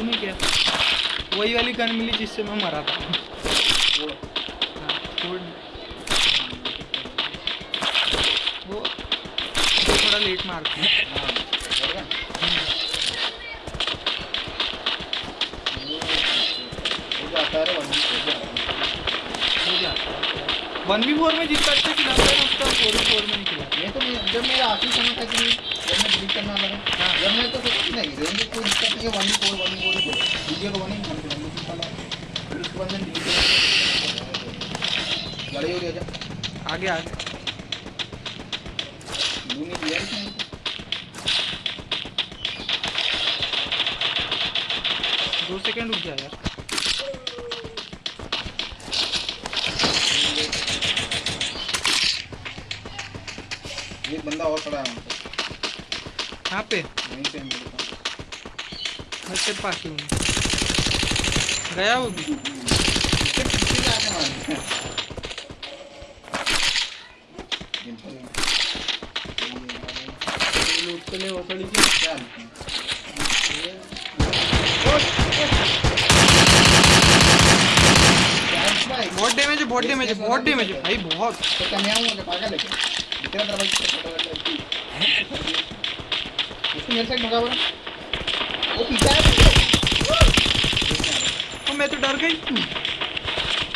नहीं क्या? वही वाली गन मिली जिससे मैं मरा था। वो थोड़ा लेट मारती है वन बी फोर में जितना अच्छा खिलाता है उसका फोर बी फोर में नहीं खिलाता। ये तो जब मेरा आखिरी समय था कि जब मैं डिलीट करना लगा हाँ। जब मैं तो सोचा नहीं रेंज कोई दिक्कत नहीं है वन फोर वन फोर ही वीडियो को वन फिर उसके बाद मैं डिलीट लड़ाई हो है जब आगे आगे। ब्लू नहीं दिया इसने दो सेकंड रुक जा यार। एक बंदा और खड़ा है वहाँ पे। कहाँ पे? वहीं पे है मेरे पास। मैं तेरे पास ही गया वो भी? इसके पीछे जाने वाले हैं। लूट के लिए वो थोड़ी सी क्या लिखते? Thanks भाई। बहुत डैमेज है बहुत डैमेज है बहुत डैमेज है। भाई बहुत। तो मैं पागल है है। मेरे साइड भगा बोला वो पीछे है और मैं तो डर गई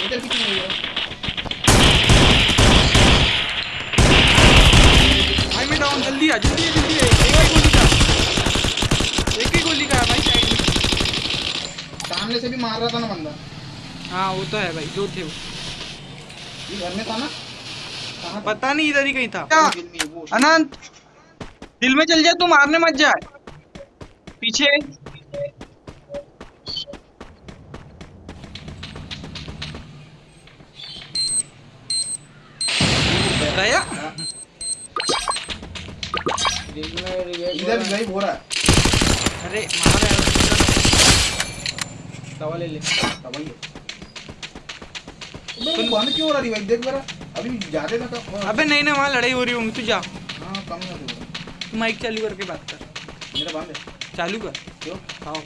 इधर पीछे नहीं है भाई मैं डाउन जल्दी आ जल्दी जल्दी एक ही गोली का एक ही गोली का भाई साइड में सामने से भी मार रहा था ना बंदा हाँ वो तो है भाई दो थे वो ये घर में था ना? पता नहीं इधर ही कहीं था। दिल में, अनंत दिल में चल जा तू मारने मत जा। पीछे। गया। इधर भी गरीब हो रहा है। अरे मार यार। दवा ले ले। दवाई है। अबे वो बंद क्यों हो रहा है भाई? देख जरा। अभी ज़्यादा था तो अबे नहीं ना वहाँ लड़ाई हो रही होंगी तू जा। हाँ कम तू माइक चालू करके बात कर। मेरा बंद है। चालू कर। क्यों? आओ।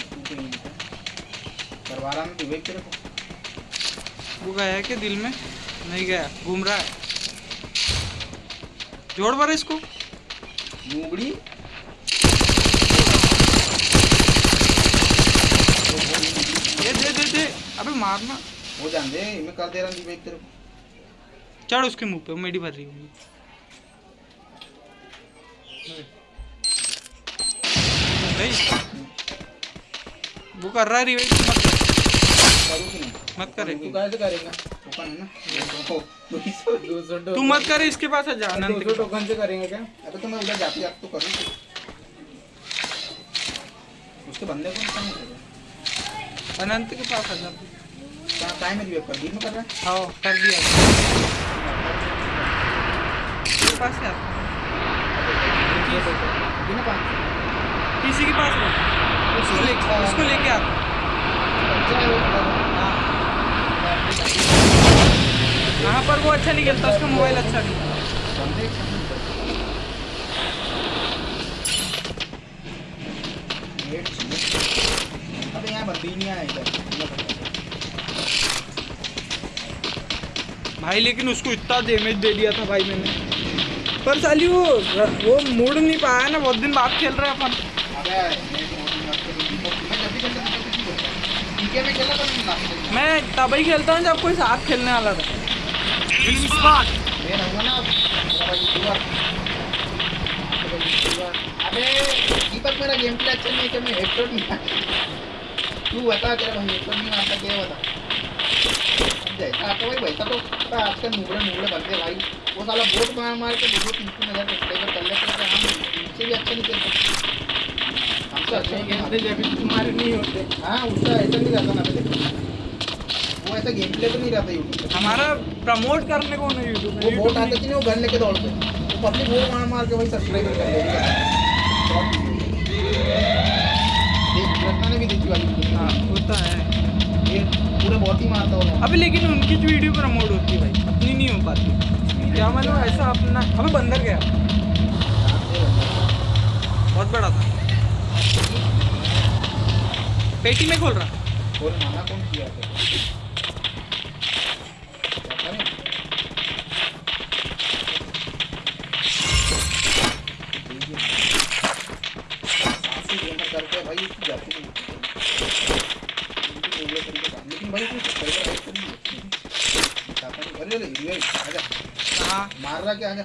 तू क्यों नहीं है करवा रहा मैं वेट तेरे को वो गया है क्या दिल में? नहीं गया। घूम रहा है। जोड़ पर इसको। नूबड़ी ये दे दे दे। अबे मारना। वो जान दे मैं कर दे रहा। हूँ वेट तेरे को चढ़ उसके मुँह पे मेडी भर रही होंगी। नहीं। वो कर रहा है रिवेट मत कर। मत करे। तू कैसे करेगा? टोकन है ना? दो दो तू मत करे इसके पास आ जा अनंत के टोकन से करेंगे क्या? अबे तो मैं उधर जाती आप तो करूँ। उसके बंदे को अनंत के पास आ जा टाइम में रिवेट कर दिन कर रहा है। हाँ कर दिया। पास है दिन में किसी के पास रहो उसको ले उसको लेके आ। हाँ पर वो अच्छा नहीं खेलता उसका मोबाइल अच्छा नहीं। अबे यहाँ बंदी नहीं आया इधर। भाई, लेकिन उसको इतना डैमेज दे दिया था भाई मैंने। पर साली वो वो मूड नहीं पाया ना, बहुत दिन बाद खेल रहे अपन। मैं तब ही खेलता हूँ जब कोई साथ खेलने वाला था। रहूँगा मेरा गेम प्ले अच्छा नहीं है मैं हेडशॉट नहीं तू बता तेरा भाई हेडशॉट नहीं मारता क्या बता? जैसा आता भाई वैसा तो आजकल मुगड़े मुगड़े बनते भाई। वो साला बोट मार मार के देखो तीन तीन हज़ार सब्सक्राइबर कर लेते हैं तो हम इनसे भी अच्छा नहीं खेल सकते हमसे अच्छा ही खेलते जब तुम्हारे नहीं होते। हाँ उसका ऐसा नहीं रहता ना पहले। वो ऐसा गेम प्ले तो नहीं रहता यूट्यूब हमारा प्रमोट करने को ना यूट्यूब वो बोट आते कि नहीं वो गन लेके दौड़ते वो पब्लिक वो मार मार के वही सब्सक्राइबर कर देख रत्ना ने भी देखी वाली हाँ होता है। ये पूरे बहुत ही मारता हो अबे लेकिन उनकी जो वीडियो प्रमोट होती है भाई अपनी नहीं हो पाती। क्या मतलब ऐसा अपना अबे बंदर गया। बहुत बड़ा था। पेटी में खोल रहा। और माना कौन किया करके भाई जाती नहीं होती। उनकी बोले तरीके का। लेकिन भाई कोई सब्सक्राइबर ऐड कर नहीं है। दिखाता नहीं। अरे अरे ये आजा हाँ मार रहा क्या आजा.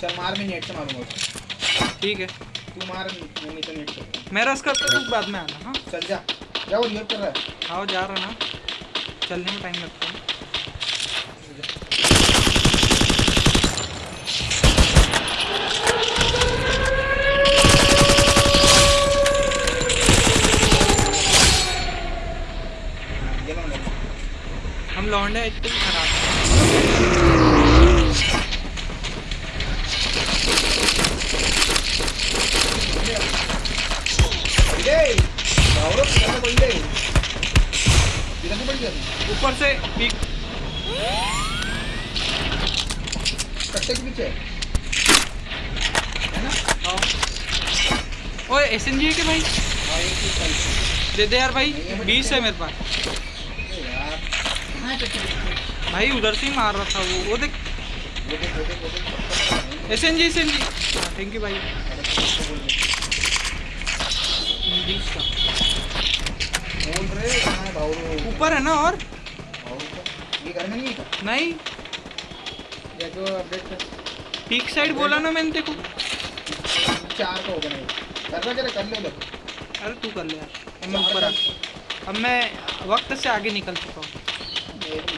चल मार मैं नेट से मारूँगा उसको। ठीक है। तू मार नहीं तो नेट से। मैं रस करता हूँ बाद में आना हाँ? चल जा। जा वो रिवर कर रहा है। आओ जा रहा ना। चलने में टाइम लगता है ये लो नेट लौंडे खराब हैं। है है ऊपर से पीक। के पीछे है। ना हाँ ओए एस एन है क्या भाई? हाँ ही दे दे यार भाई, बीस है मेरे पास अरे यार कहाँ है कट्टे के पीछे भाई, उधर से ही मार रहा था वो। वो देख। S N G S N G thank you भाई। ऊपर है ना और? नहीं। पीक साइड बोला ना मैंने देखो चार का। होगा नहीं कर ले अरे तू कर ले यार। मैं ऊपर अब मैं वक्त से आगे निकल चुका हूँ। मेरे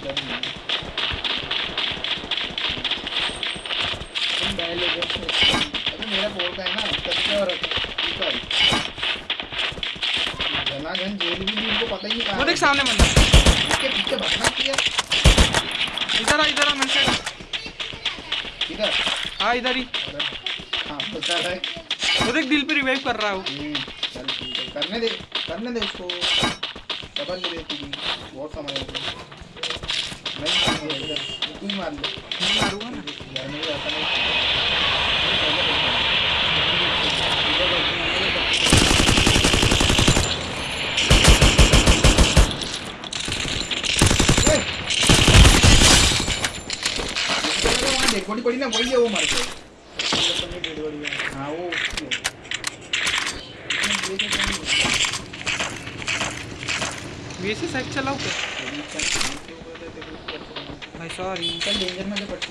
नहीं है। देख सामने बंदा। इसके पीछे भागना किया इधर आ इधर आ, मेरे साइड। इधर हाँ इधर ही। हाँ पता है वो देख दिल पे रिवाइव कर रहा है चल करने दे करने दे उसको। डबल ले तू बहुत हो गया नहीं मार ना वहाँ है वो मर गया हाँ वो? वैसे साइड चलाओ क्या भाई सॉरी चल डेंजर में से पड़ते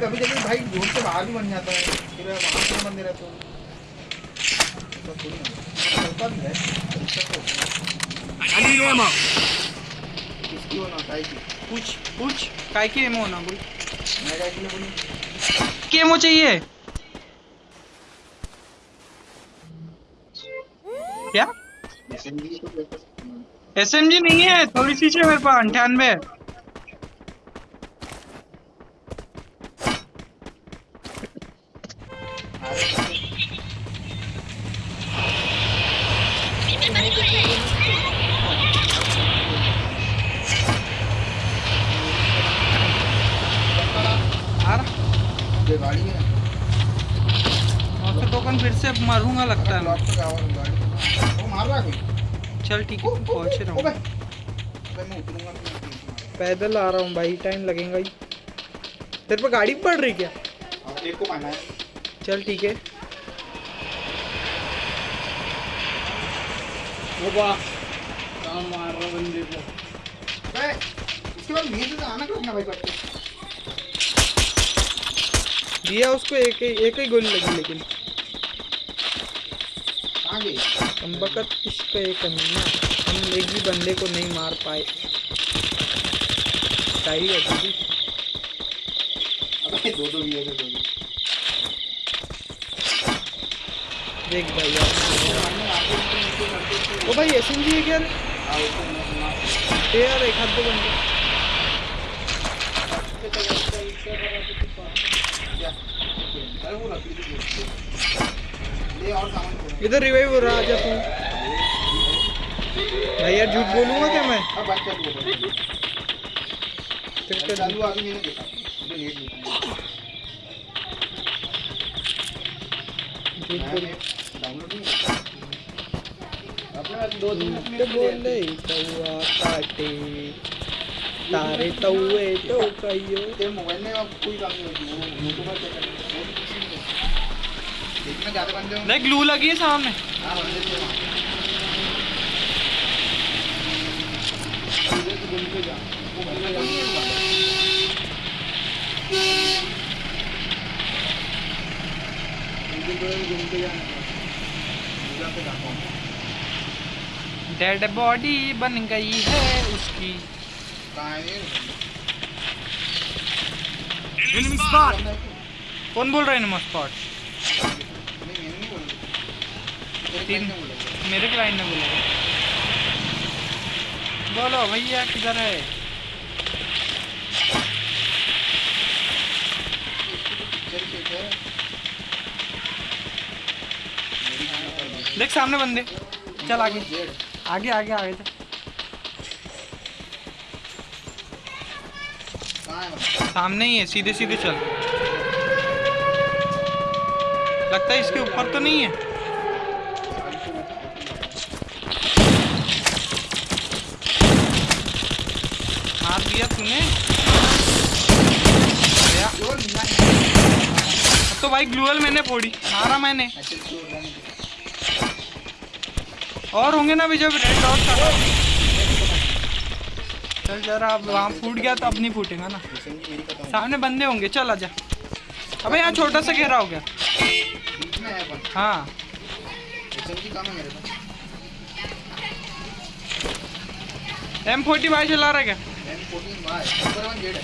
कभी कभी भाई ज़ोर से बाहर भी बन जाता है फिर वहाँ से बंदे रहते हो। है। तो है। I need ammo. किसकी हो ना काहे की? पूछ पूछ। काय की एमो ना बोल। मैं काहे के लिए बोलूँ? की एमो चाहिए? क्या? एस एम जी नहीं है थोड़ी सी मेरे पास अंठानवे। टोकन फिर से मारूँगा लगता है। है चल ठीक है पहुँच रहा। हूँ। पैदल आ रहा हूँ भाई टाइम लगेगा ही। तेरे पे गाड़ी पड़ रही क्या? एक को मारना है। चल ठीक है। वो वाह। कहाँ मार रहा बंदे को। इसके बाद नीचे से आना करना भाई करके दिया उसको एक ही एक ही गोली लगी लेकिन। बकत इश्क ये करना हम एक भी बंदे को नहीं मार पाए। सही है दीदी। अबे दो दो लिए दो देख भाई यार। ओ भाई एस एम जी है क्या रे? यार एक हाथ दो बंदे। अरे वो लकड़ी की बोरी है। ले और सामान खोल इधर रिवाइव हो रहा आजा तू। भाई यार झूठ बोलूँगा क्या मैं? दो बोले कौआ काटे। तारे तौए तो कहियो। मोबाइल में कोई काम नहीं होती वो यूट्यूब पर चेक कर वो तो किसी में देखना ज़्यादा बंदे होंगे। देख ग्लू लगी है सामने। हाँ बंदे थे। नहीं जो है डेड बॉडी बन गई है उसकी? कौन बोल रहा है एनिमी स्पॉट नहीं मैंने नहीं बोला तेरे तीन। मेरे क्लाइंट ने बोला। बोलो, भैया, किधर है? देख सामने बंदे। चल आगे। आगे आगे आगे बंदा सामने ही है, सीधे सीधे चल। लगता है इसके ऊपर तो नहीं है मार दिया तूने गया। जो लिखा है अब तो भाई ग्लूअल मैंने फोड़ी मारा मैंने। अच्छा और होंगे ना भी जब रेड डॉट का। चल जरा अब वहाँ फूट गया तो अब नहीं फूटेगा ना। सामने बंदे होंगे चल आजा अबे यहाँ छोटा सा घेरा हो गया। है। एम फोर्टी भाई चला रहा है क्या? है।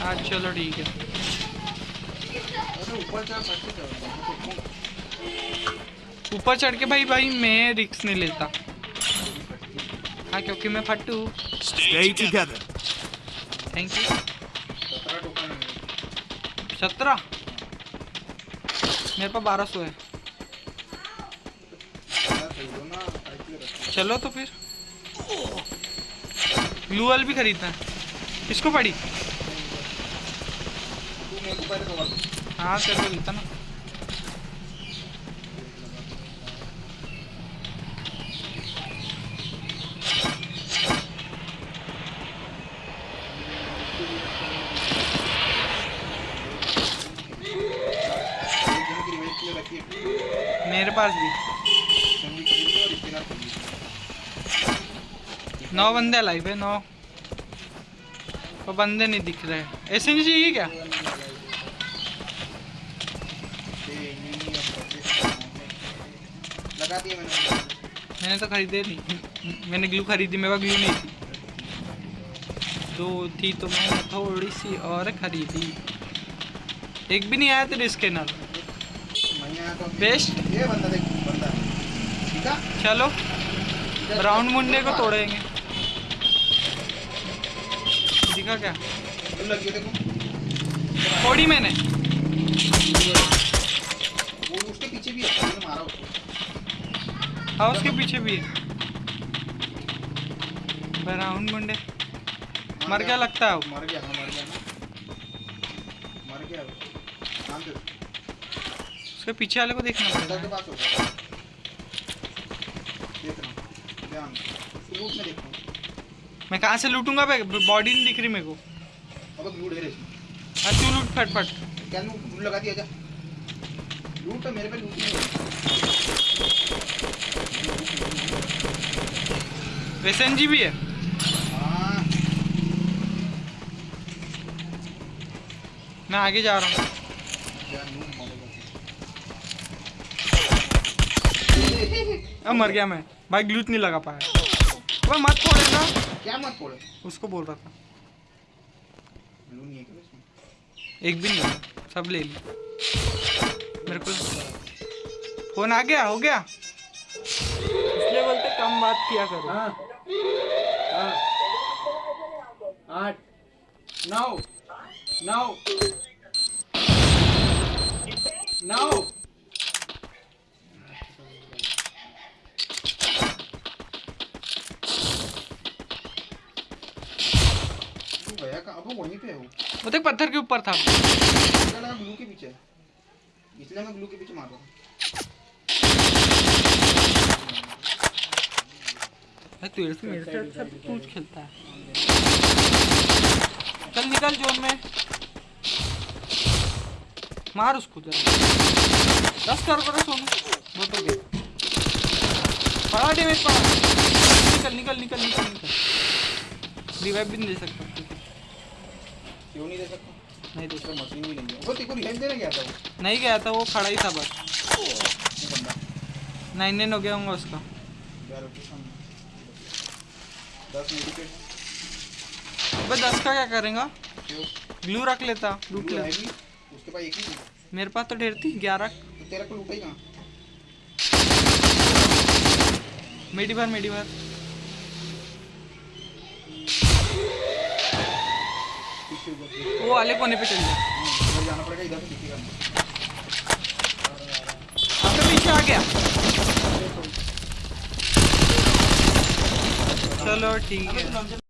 हाँ चलो ठीक है। ऊपर चढ़ फट के भाई भाई मैं रिक्स नहीं लेता। हाँ क्योंकि मैं together. थैंक यू सत्रह? मेरे पास बारह सौ है। चलो तो फिर। ग्लूअल भी खरीदना है। किसको पड़ी। तू हाँ तेरे को लेता ना? मेरे पास भी। नौ बंदे लाइव है, नौ। वो बंदे नहीं दिख रहे। ऐसे नहीं चाहिए क्या ये नहीं लगा दिया मैंने। मैंने तो खरीदे नहीं। मैंने ग्लू खरीदी मेरे पास ग्लू नहीं थी। तो थी तो मैंने थोड़ी सी और खरीदी। एक भी नहीं आया तेरे स्कैनर मैं तो बेस्ट ये बंदा देख बंदा। ठीक है? चलो। ब्राउन मुंडे को तोड़ेंगे। दिखा क्या? थोड़ी मैंने। वो उसके पीछे भी है मारा उसको। हाँ उसके पीछे भी है। ब्राउन मुंडे। मर गया लगता है। मर गया हाँ मर गया मर गया उसके पीछे वाले को देखना अंदर के पड़ेगा पास होगा। देख रहा हूँ। ध्यान लूट में देखता हूँ। मैं कहाँ से लूटूँगा बे बॉडी नहीं दिख रही मेरे को। अब लूट है रे हाँ तू लूट फट फट क्या लूट? लगा दिया जा लूट तो मेरे पे लूट नहीं जी भी है? मैं आगे जा रहा हूँ। अब मर गया मैं। भाई ग्लूच नहीं लगा पाया। भाई मत फोड़े ना क्या मत फोड़े? उसको बोल रहा था। एक भी नहीं सब ले ली मेरे को फ़ोन आ गया हो गया? इसलिए बोलते कम बात किया करो। हाँ। हाँ। आठ। नौ। नौ। नौ। गया कहाँ अब वो वहीं पे है? वो वो देख पत्थर के ऊपर था। ब्लू के पीछे। इसलिए मैं ब्लू के पीछे मार रहा हूँ भाई तेरे से मेरे से अच्छा तू खेलता है। चल निकल जोन में। मार उसको जरा। दस कर करो सोनू। वो तो गया पड़ा डैमेज पड़ा निकल निकल निकल निकल निकल। रिवाइव भी नहीं दे सकता। क्यों नहीं दे सकता? नहीं दूसरा मशीन भी नहीं है। वो तेरे को रिहाइव देने गया था वो? नहीं गया था वो खड़ा ही था बस। नाइन नाइन हो गया होगा उसका यार उसके सामने दस मेडिकेट अबे दस का क्या करेगा? ग्लू रख लेता ब्लू ले उसके पास एक ही मेरे पास तो ढेर थी ग्यारह। तो तेरा को लूटा मेडी भर मेडी भर। वो वाले कोने पे चल जा। जाना पड़ेगा इधर से दिखेगा पीछे आ गया। चलो ठीक है